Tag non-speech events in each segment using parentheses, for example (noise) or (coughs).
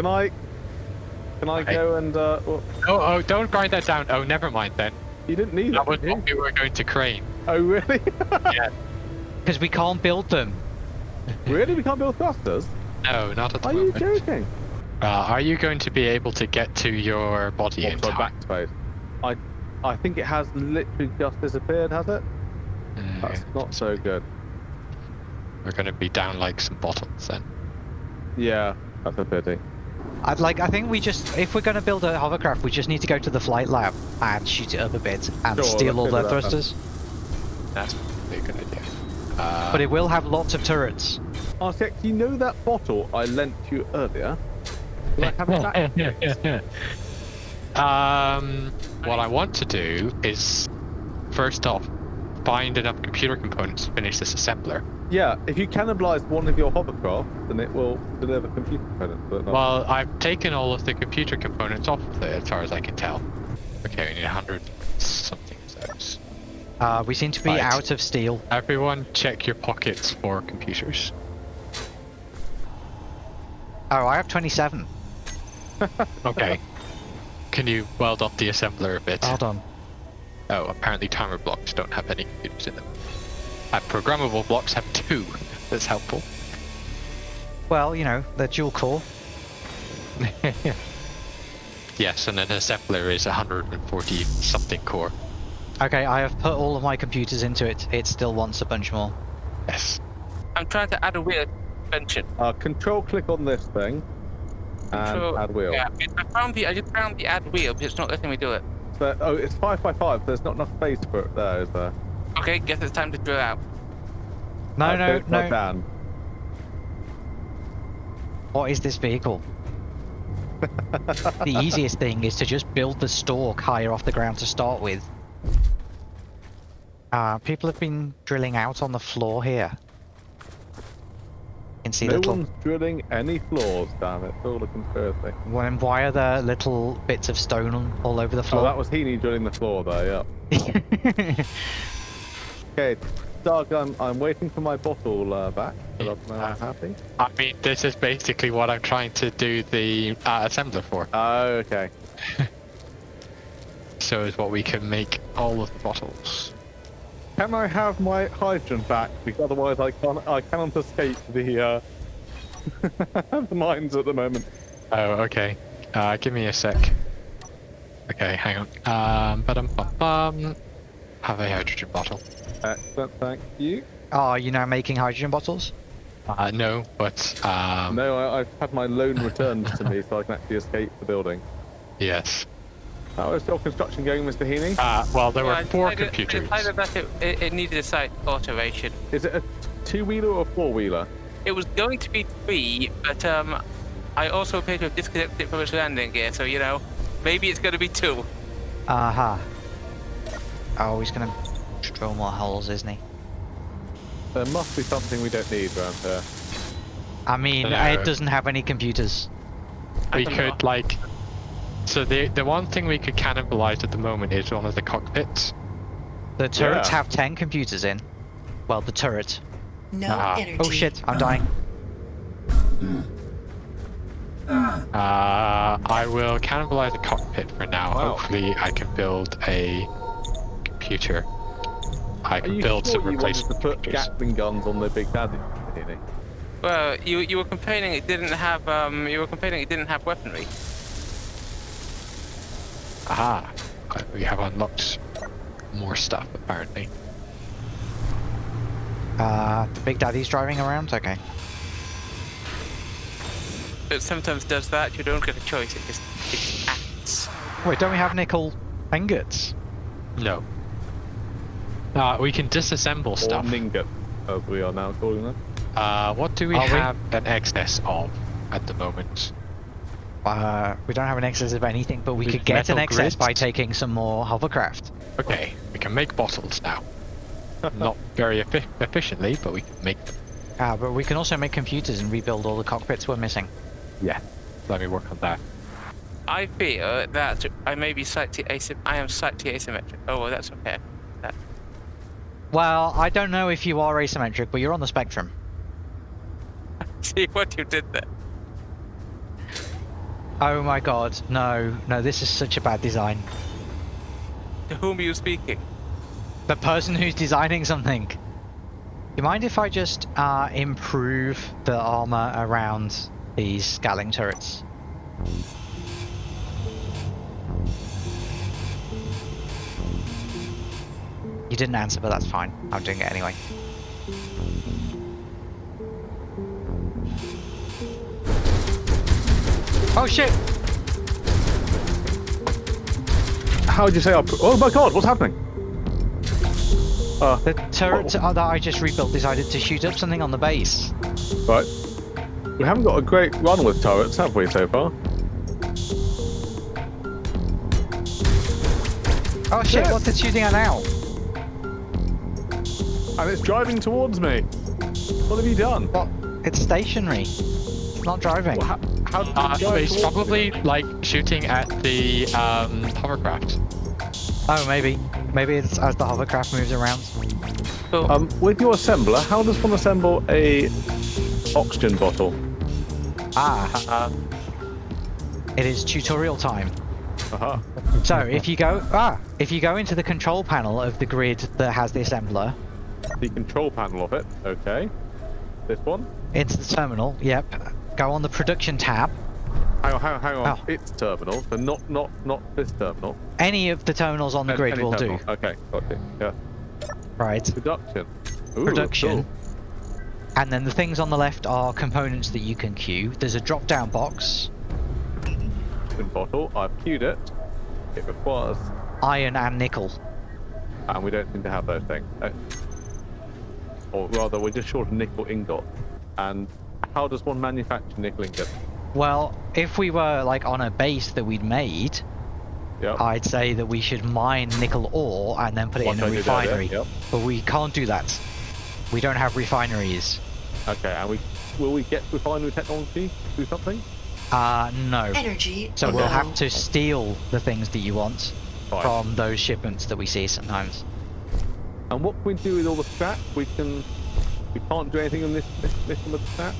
Can I? Can I go and? Uh, Oh, oh, don't grind that down. Oh, never mind then. you didn't need That it. was what we were going to crane. Oh really? (laughs) Yeah. Because we can't build them. really? We can't build thrusters? No, not at the Are you joking? Uh, are you going to be able to get to your body in Also time? backspace. I, I think it has literally just disappeared. Has it? Mm, That's not so good. We're going to be down like some bottles then. Yeah, that's a pity. I'd like. I think we just, if we're going to build a hovercraft, we just need to go to the flight lab and shoot it up a bit and Sure, steal all their do that thrusters. That's a good idea. Uh, But it will have lots of turrets. Artex, you know that bottle I lent you earlier? Will I have it back? (laughs) um, what I want to do is, first off, find enough computer components to finish this assembler. Yeah, if you cannibalize one of your hovercraft, then it will deliver computer components. But not. Well, I've taken all of the computer components off of it, as far as I can tell. Okay, we need 100 something of those. Uh, we seem to be Right. out of steel. Everyone, check your pockets for computers. Oh, I have 27. Okay. Can you weld up the assembler a bit? Hold on. Oh, apparently timer blocks don't have any computers in them. And programmable blocks have two. That's helpful. Well, you know, they're dual core. (laughs) yes, and an assembler is 140 something core. Okay, I have put all of my computers into it. It still wants a bunch more. Yes. I'm trying to add a wheel suspension. uh, control click on this thing and Control- add wheel. Yeah, I found the I just found the add wheel, but it's not letting me do it. So, oh, it's five by five. There's not enough space for it there, is there? Okay, guess it's time to drill out. No, Uh, no, no. down. What is this vehicle? the (laughs) easiest thing is to just build the stalk higher off the ground to start with. Uh, people have been drilling out on the floor here. You can see No little. one's drilling any floors, damn it. It's all a conspiracy. When, why are there little bits of stone on- all over the floor? Oh, floor? that was Heaney drilling the floor there, yeah. (laughs) Okay, Doug, I'm, I'm waiting for my bottle uh, back, uh, happy. I mean, this is basically what I'm trying to do the uh, assembler for. Oh, okay. (laughs) So is what we can make all of the bottles. Can I have my hydrogen back? Because otherwise I can't, I cannot escape the, uh, (laughs) the mines at the moment. Oh, okay. Uh, give me a sec. Okay, hang on. Um. Have a hydrogen bottle. Excellent, thank you. Are you now making hydrogen bottles? Uh, no, but um, No, I, I've had my loan returned to me so I can actually escape the building. yes. How is your construction going, Mr. Heaney? Uh, well, there Yeah, were four decided- I computers. decided that it, it, it needed a site alteration. Is it a two-wheeler or a four-wheeler? It was going to be three, but um, I also appear to have disconnected it from its landing gear, so you know, maybe it's going to be two. Aha. Oh, he's gonna drill more holes, isn't he? There must be something we don't need around here. I mean, No. it doesn't have any computers. We could know. like. So the the one thing we could cannibalize at the moment is one of the cockpits. The turrets Yeah. have 10 computers in. Well, the turret. No Ah. energy. Oh shit, I'm dying. Uh, I will cannibalize the cockpit for now. Wow. Hopefully, I can build a computer. I can build sure some you replacement to put computers. Gatling guns on the Big Daddy, Mr. Well, you you were complaining it didn't have um you were complaining it didn't have weaponry. Aha! Uh, We have unlocked more stuff apparently. Uh, the Big Daddy's driving around? Okay. It sometimes does that. You don't get a choice. It just it just acts. Wait, don't we have nickel ingots? No. Uh, we can disassemble Or stuff. Ningot, as we are now calling them. Uh, what do we Are we? have an excess of at the moment? Uh, we don't have an excess of anything, but we We've could get an metal excess by taking some more hovercraft. Okay, we can make bottles now. (laughs) Not very effi- efficiently, but we can make them. Ah, but we can also make computers and rebuild all the cockpits we're missing. Yeah. Let me work on that. I feel that I may be slightly asym. I am slightly asymmetric. Oh, well, that's okay. Well, I don't know if you are asymmetric, but you're on the spectrum. (laughs) see what you did there. Oh my god, no, no, this is such a bad design. To whom are you speaking? The person who's designing something. You mind if I just uh, improve the armor around these Gatling turrets? Didn't answer, but that's fine. I'm doing it anyway. Oh shit! How would you say? Our... Oh my god, what's happening? Uh, The turret uh, that I just rebuilt decided to shoot up something on the base. right. We haven't got a great run with turrets, have we, so far? Oh shit, Yes. what's it shooting at now? And it's driving towards me. What have you done? What? It's stationary. It's not driving. Well, how, how did Uh, drive it's probably me? like shooting at the um, hovercraft. Oh, maybe. Maybe it's as the hovercraft moves around. Cool. Um, with your assembler, how does one assemble a oxygen bottle? Ah, Uh, it is tutorial time. Aha. So if you go ah, if you go into the control panel of the grid that has the assembler, The control panel of it. Okay. This one. into the terminal, yep. Go on the production tab. Hang on, hang on, hang on. Oh. It's terminal, so not not not this terminal. Any of the terminals on the Any- grid any will terminal. do. Okay, got it. Yeah. Right. Production. Ooh, Production. cool. And then the things on the left are components that you can queue. There's a drop down box, bottle. I've queued it. It requires, iron and nickel. and we don't seem to have those things. Or rather, we're just short of nickel ingot. And how does one manufacture nickel ingot? Well, if we were like on a base that we'd made, Yeah. I'd say that we should mine nickel ore and then put it What in a did earlier, refinery. Yep. But we can't do that. We don't have refineries. Okay, and we will we get refinery technology do something? Uh, no. Energy. So low. we'll have to steal the things that you want Fine. from those shipments that we see sometimes. And what can we do with all the scrap? We can. We can't do anything in this this mission with the scrap.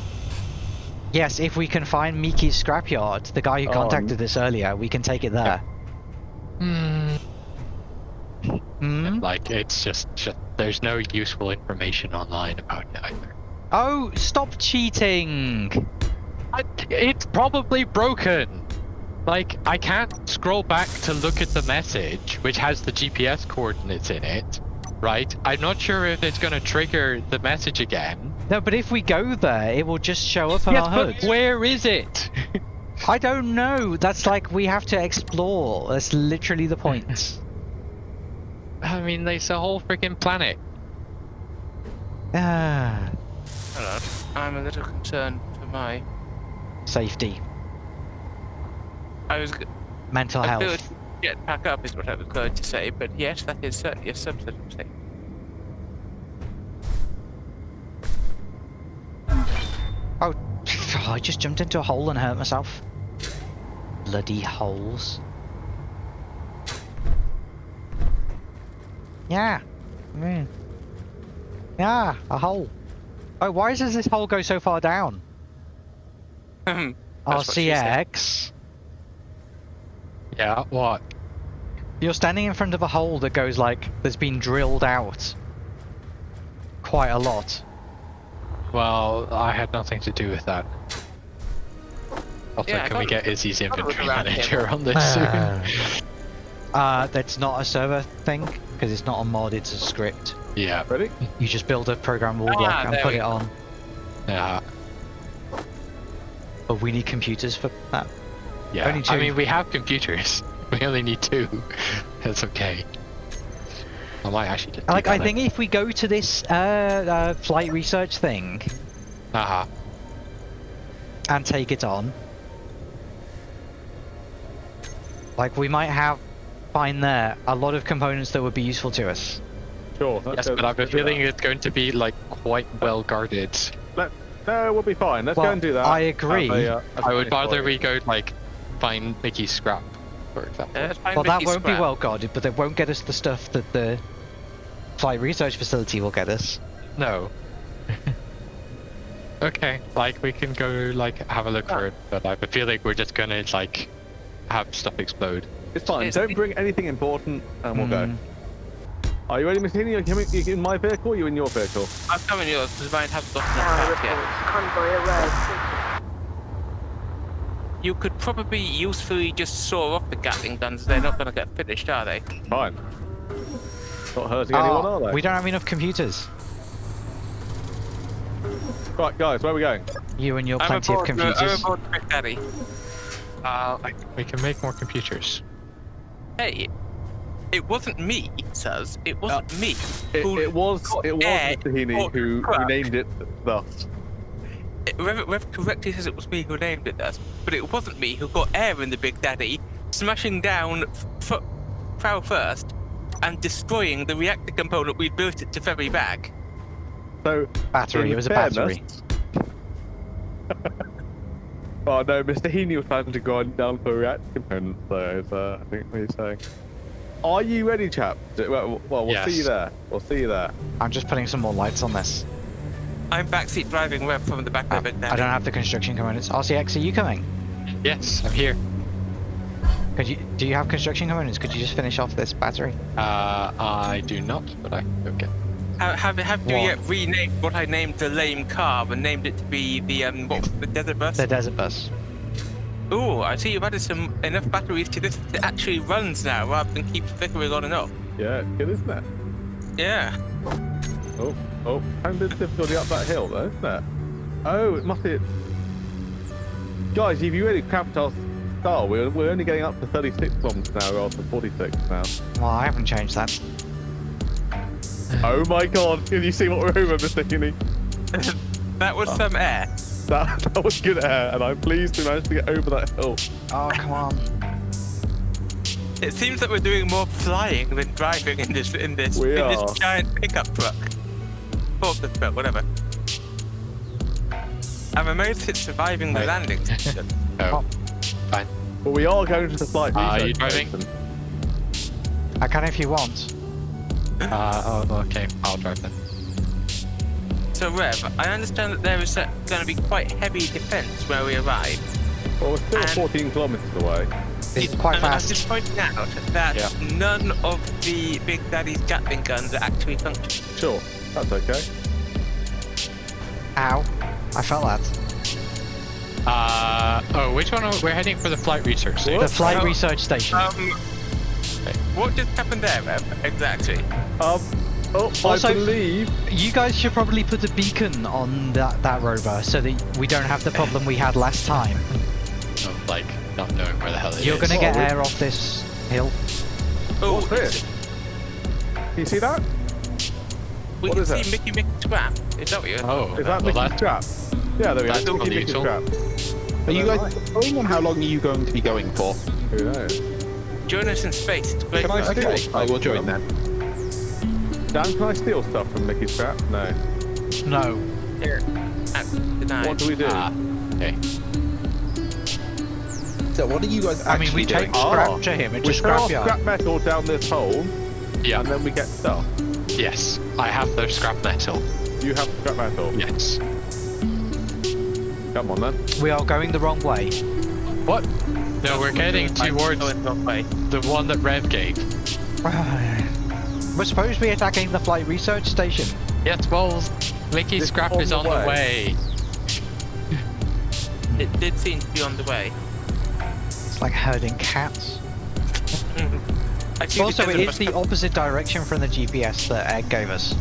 Yes, if we can find Mickey's scrapyard, the guy who Oh, contacted us earlier, we can take it there. Hmm. Hmm? Like it's just, just there's no useful information online about it either. Oh, stop cheating! I, it's probably broken. Like I can't scroll back to look at the message, which has the GPS coordinates in it. Right? I'm not sure if it's going to trigger the message again. No, but if we go there, it will just show up on yes, our but HUD. where is it? I don't know. That's like we have to explore. That's literally the point. (laughs) I mean, there's a whole freaking planet. ah, hello. I'm a little concerned for my. safety, I was. g- mental I feel health. Get back up is what I was going to say, but yes, that is certainly a subset of safety. Oh, (laughs) I just jumped into a hole and hurt myself. Bloody holes. Yeah. Mm. Yeah, a hole. Oh, why does this hole go so far down? (laughs) That's what she said. RCX. Yeah, what? You're standing in front of a hole that goes like that's been drilled out quite a lot. Well, I had nothing to do with that. Also, Yeah, can we get Isy's I thought it was inventory manager on this (laughs) Ah. soon? Uh, that's not a server thing because it's not a mod; it's a script. yeah, Ready? You just build a programmable Ah, block and put it go. on. yeah, But we need computers for that. yeah. Only I mean, we have computers. (laughs) We only need two. (laughs) That's okay. I might actually just. Like, I think if we go to this uh, uh, flight research thing Uh huh. and take it on, like we might have find there a lot of components that would be useful to us. Sure. Yes, but I have a feeling it's going to be like quite well guarded. Let, no, we'll be fine. Let's Well, go and do that. I agree. a, uh, have I a would rather we go like find Mickey's scrap, for example. Uh, Well, that won't be well guarded, but they won't get us the stuff that the flight research facility will get us. No. (laughs) Okay, like we can go like have a look for it, but I feel like we're just gonna like have stuff explode. It's fine. It's- Don't bring anything important, and we'll Mm. go. Are you ready, Miss Heaney? Are you you in my vehicle? Or you in your vehicle? I'm coming yours because mine hasn't gotten Tower that reports yet. convoy arrived. You could probably usefully just saw off the Gatling guns. They're not going to get finished, are they? Fine. Not hurting anyone, Oh, are they? we don't have enough computers. Right, guys, where are we going? You and your I'm plenty of aboard, uh, I'm computers. aboard Big Daddy. Uh, like, we can make more computers. Hey, it wasn't me, says. It wasn't me. It, who it was got it was air Mr. Heaney for who, who truck. named it thus. Rev, Rev correctly says it was me who named it that, but it wasn't me who got air in the Big Daddy, smashing down f- f- Prow first and destroying the reactor component we built it to ferry back. So Battery, it was a battery. (laughs) oh no, Mr. Heaney was planning to go down for a reactor components, so it's, uh, I think what he's saying. Are you ready, chap? Well, well we'll see you there. We'll see you there. I'm just putting some more lights on this. I'm backseat driving Rev from the back of Uh, the Big I don't have the construction components. RCX, are you coming? Yes, I'm here. Could you? Do you have construction components? Could you just finish off this battery? Uh, I do not, but I okay. Have, have, have you yet renamed what I named the lame car and named it to be the um what the desert bus? The desert bus. Ooh, I see you've added some enough batteries to this that actually runs now rather than keeps flickering on and off. Yeah, it's good, isn't it? Yeah. Oh, oh, kind of difficulty up that hill, though, isn't it? Oh, it must be. Guys, if you really cramped our style, we're, we're only getting up to 36 kilometers now rather than 46 now. Well, I haven't changed that. Oh my god, can you see what we're over, Mr. Heaney? (coughs) that was oh. some air. That, (laughs) that was good air, and I'm pleased we managed to get over that hill. Oh, come on. It seems that we're doing more flying than driving in this in this We in are. this giant pickup truck. Forklift truck, whatever. I'm amazed it's surviving the Right. landing section. (laughs) Oh, fine. But we are going to the flight Are research you driving? station. I can if you want. (laughs) Uh, oh, okay. I'll drive then. So Rev, I understand that there is going to be quite heavy defence where we arrive. Well, we're still And- 14 kilometers away. It's quite and I'm fast. just pointing out that Yeah. none of the Big Daddy's Gatling guns are actually functioning. Sure, that's okay. Ow. I felt that. Uh, oh, which one? Are, we're heading for the flight research station. The flight Oh. research station. Um, what just happened there, Rev? Exactly. Um, oh, Also- I believe You guys should probably put a beacon on that, that rover so that we don't have the problem we had last time. Of, like not knowing where the hell it You're is. gonna Oh, get we- air off this hill. Oh, What's this? Can you see that? We What can see that? Mickey Mickey Scrap. Is that what you're Oh, Is that well, Mickey that- Scrap? Yeah, there we that's go. probably Mickey useful. Scrap. Are you guys going on how long are you going to be going for? Who knows? Join us in space. It's great. Can I steal Okay, I will join them? then. Dan, can I steal stuff from Mickey Trap? No. No. That's denied. What do we do? Ah, okay. So what are you guys I mean, we take doing? Ah. scrap to him. It's we a throw our scrap metal down this hole, Yeah. and then we get stuff. Yes, I have the scrap metal. You have scrap metal. Yes. Come on then. We are going the wrong way. What? No, we're heading I'm towards going the way. the one that Rev gave. We're supposed to be attacking the flight research station. Yes, well, Mickey It's Scrap on is the on the way. It did seem to be on the way. It's like herding cats. (laughs) I see Also, the it desert is bus the opposite direction from the GPS that Ed gave us.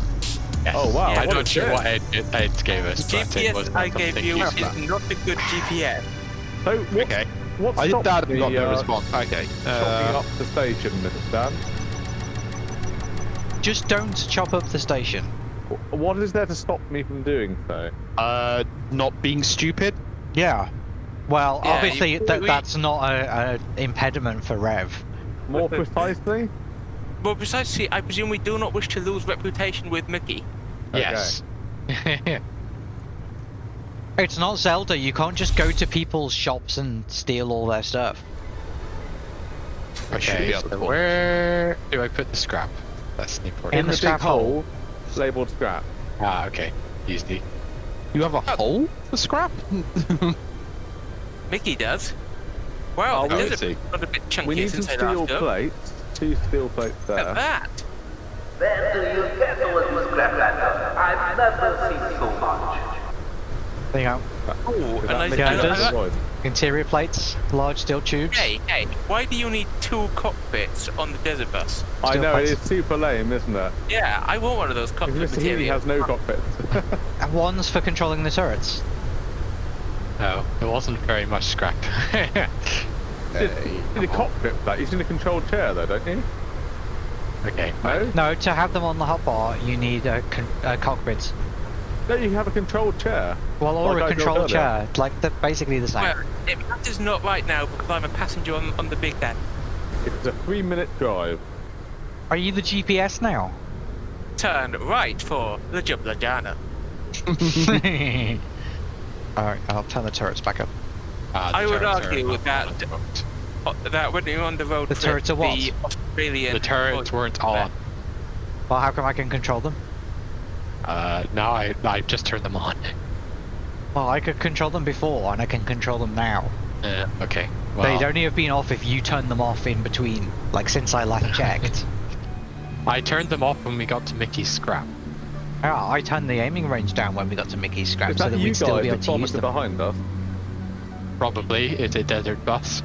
Yes. Oh, wow, I'm not sure what Ed, Ed gave us. but GPS I gave you useful. is not a good GPS. So, what, Okay. what I stopped that the, got no uh, response. Okay. chopping Uh, up the station, Mr. Dan? Just don't chop up the station. What is there to stop me from doing so? uh, not being stupid. Yeah. Well, Yeah, obviously you- that we- that's not a, a impediment for Rev. More (laughs) precisely? Well, precisely, I presume we do not wish to lose reputation with Mickey. Yes. (laughs) It's not Zelda. You can't just go to people's shops and steal all their stuff. I should be okay, able to so where do I put the scrap? That's the important. In the big scrap hole. hole labeled scrap. Ah, okay. Easy. You have a hole for scrap? (laughs) Mickey does. Wow, Oh, the we desert see. got a bit chunky We need some steel last plates. Two steel plates there. Look at that. Then do you get those scraplanders? I've never seen so much. There you go. Ooh, and that I, Yeah, I, it Mouse does. I, voice? Interior plates, large steel tubes. hey, hey, why do you need two cockpits on the desert bus? I know, it plates. is super lame, isn't it? Yeah, I want one of those cockpit Because Mr. Healy has no cockpits. (laughs) And One's for controlling the turrets. No, it wasn't very much scrap. (laughs) You need a cockpit for that. You need a controlled chair though, don't you? okay. No? No, to have them on the hotbar, you need a, con- a cockpit. No, you have a controlled chair. Well, or Like I a built control chair. Like, they're basically the same. Well, it matters not right now because I'm a passenger on, on the Big Daddy. It's a three minute drive. Are you the GPS now? Turn right for Ljubljana. (laughs) (laughs) Alright, I'll turn the turrets back up. The I would argue not that- on the boat. Oh, That when you're on the road The turrets are what? the Australian... The turrets weren't on. Well, how come I can control them? Uh, now I I just turned them on. Well, I could control them before, and I can control them now. Uh, okay. Well, They'd only have been off if you turned them off in between, like since I last checked. (laughs) I turned them off when we got to Mickey's scrap. Yeah, I turned the aiming range down when we got to Mickey's scrap so that that we'd still be able that to use vomited them. behind us? Probably it's a desert bus.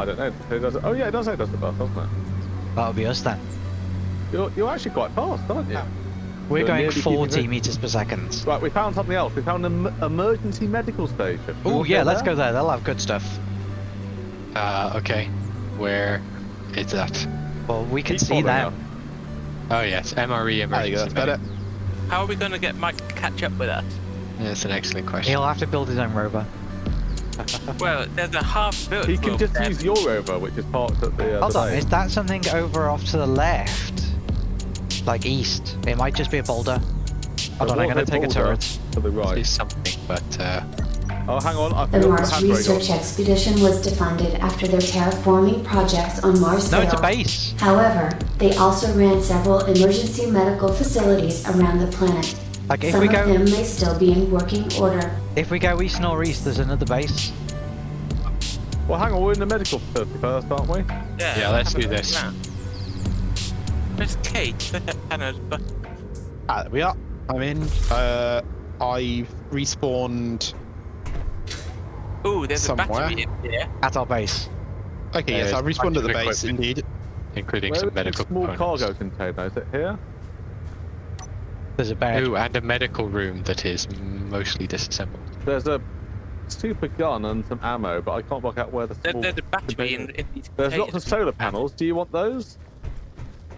I don't know. It does, oh yeah, it does say desert bus, doesn't it? That'll be us then. You're, you're actually quite fast, aren't you? We're You're going 40 meters per second. Right, we found something else. We found an emergency medical station. Oh yeah, let's there? go there. They'll have good stuff. Uh, okay. Where is that? Well, we can Keep see following them. Oh yes, MRE There you emergency. go, that's better. How are we going to get Mike to catch up with us? That's an excellent question. He'll have to build his own rover. (laughs) Well, there's a half-built He can road just there. use your rover, which is parked at the. Uh, Hold the on, base. is that something over off to the left? Like east? It might just be a boulder. Hold on, I'm gonna take a boulder turret. To the right. See right. something, but uh, Oh, hang on. I The forgot Mars the handbrake research on. expedition was defunded after their terraforming projects on Mars No, failed. it's a base. However, they also ran several emergency medical facilities around the planet. Like if Some we of them may still be in working order. if we go east northeast, there's another base. Well, hang on. We're in the medical first, aren't we? Yeah, Yeah, let's do this. around. There's Kate. (laughs) That's Hannah's Ah, there we are. I'm in. Uh, I've respawned. Ooh, there's Somewhere. a battery in here. At our base. Okay, Yeah, yes, I it's respawned to the base indeed. including Where some is the medical small components. cargo container? Is it here? There's a bed. Ooh, and a medical room that is mostly disassembled. There's a super gun and some ammo, but I can't work out where the There, small. there's a battery in, in these There's lots of solar panels. Do you want those?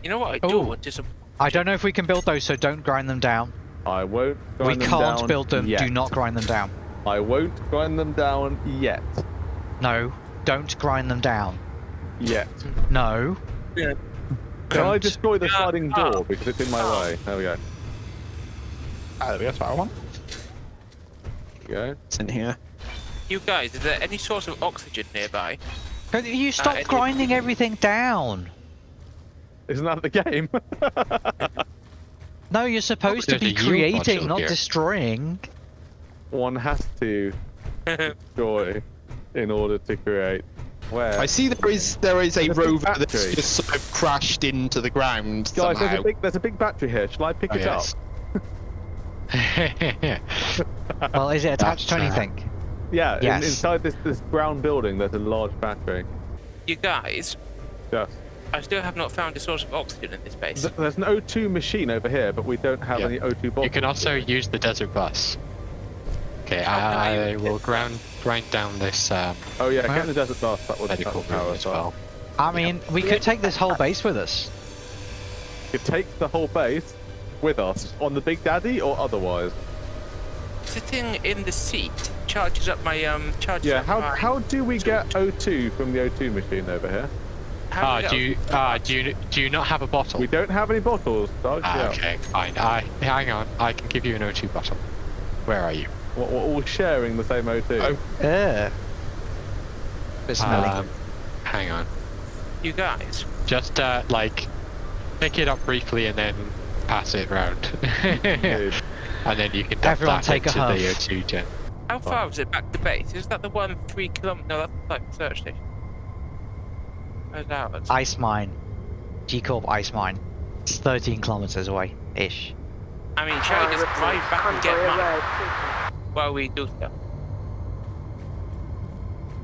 You know what I do Ooh. want is a I don't know if we can build those, so don't grind them down. I won't. we Grind them can't build them. Yet. Do not grind them down. I won't grind them down yet. No, don't grind them down. Yet. No. Yeah. Can I Don't. destroy the sliding Ah. door because it's in my Ah. way? There we go. Ah, there we go. That's what I want. There we go. It's in here. You guys, is there any source of oxygen nearby? Could You stop it- grinding everything down. Isn't that the game? (laughs) No, you're supposed to be creating, not here. destroying. One has to (laughs) destroy in order to create. Where? I see there is there is a There's a big rover that's just sort of crashed into the ground Guys, there's a big there's a big battery here. Shall I pick Oh, it yes. up? (laughs) Well, is it attached to That's, uh, anything? Yeah. in- inside this this brown building, there's a large battery. you guys, Yes. I still have not found a source of oxygen in this base. Th- There's an O2 machine over here, but we don't have Yeah. any O2 bottles. you can also use the desert bus. Okay, I I will it? grind grind down this um, Oh yeah, Huh? get the desert bus. That would that medical would power room us as up. well. I mean, we could take this whole base with us. You could take the whole base with us on the Big Daddy or otherwise. Sitting in the seat charges up my um charges Yeah. How my, how do we get O2 from the O2 machine over here? Ah, we do you ah do you do you not have a bottle? We don't have any bottles. Doug. Ah, yeah. okay, fine. I hang on. I can give you an O2 bottle. Where are you? We're, we're all sharing the same O2. Oh. Ugh. Bit smelly. Um, hang on. you guys. Just uh, like pick it up briefly and then pass it round. (laughs) And then you can dump Everyone that take a into the huff. O2 gen. How far is it back to base? Is that the one three kilometer? No, that's like research station. Where's ours? Ice mine. G Corp ice mine. It's 13 kilometers away, ish. I mean, shall we just drive back and get mine while we do stuff?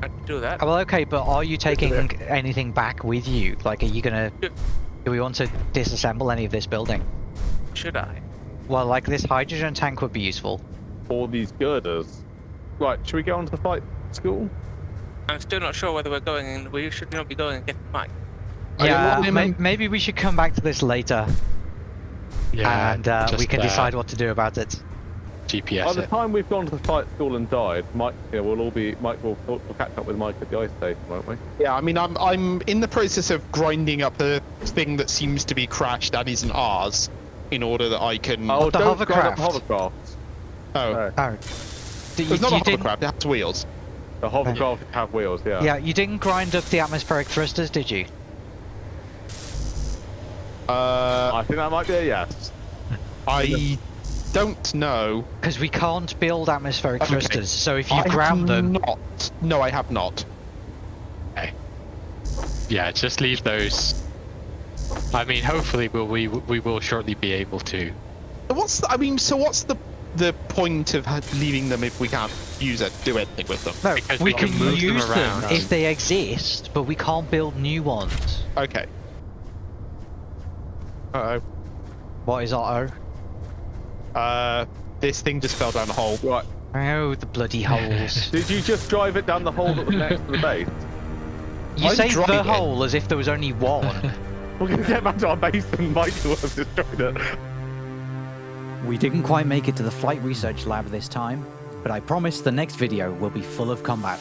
I could do that. Well, okay, but are you taking anything back with you? Like, are you gonna? Do we want to disassemble any of this building? Should I? Well, like this hydrogen tank would be useful. All these girders. Right, should we get on to the fight school? I'm still not sure whether we're going and We should not be going and get Mike. I yeah, don't may- maybe we should come back to this later, Yeah, and uh, we can uh, decide what to do about it. GPS. By the it. time we've gone to the fight school and died, Mike, yeah, we'll all be. Mike, will we'll catch up with Mike at the ice station, won't we? Yeah, I mean, I'm I'm in the process of grinding up a thing that seems to be crashed and isn't ours, in order that I can. Oh, the don't grind up hovercraft. oh, No, Oh, D- it's not a didn't- hovercraft. It has wheels. the hovercraft have wheels. Yeah. Yeah, you didn't grind up the atmospheric thrusters, did you? Uh, I think that might be a yes. I don't know. Because we can't build atmospheric Okay. thrusters. So if you I grab have them, Not. No, I have not. Yeah, just leave those. I mean, hopefully we'll, we we will shortly be able to. What's the, I mean, so what's the the point of leaving them if we can't use it, do anything with them? no, because we, we can, can move them use around. them if they exist, but we can't build new ones. Okay. Uh oh. What is our Uh, this thing just fell down the hole. Right. Oh, the bloody holes. (laughs) Did you just drive it down the hole that was next to the base? You I'm say the driving. hole as if there was only one. (laughs) We're gonna get back to our base and Mike will have destroyed it. We didn't quite make it to the flight research lab this time, but I promise the next video will be full of combat.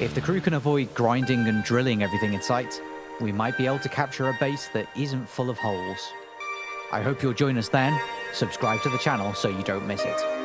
If the crew can avoid grinding and drilling everything in sight, we might be able to capture a base that isn't full of holes. I hope you'll join us then. Subscribe to the channel so you don't miss it.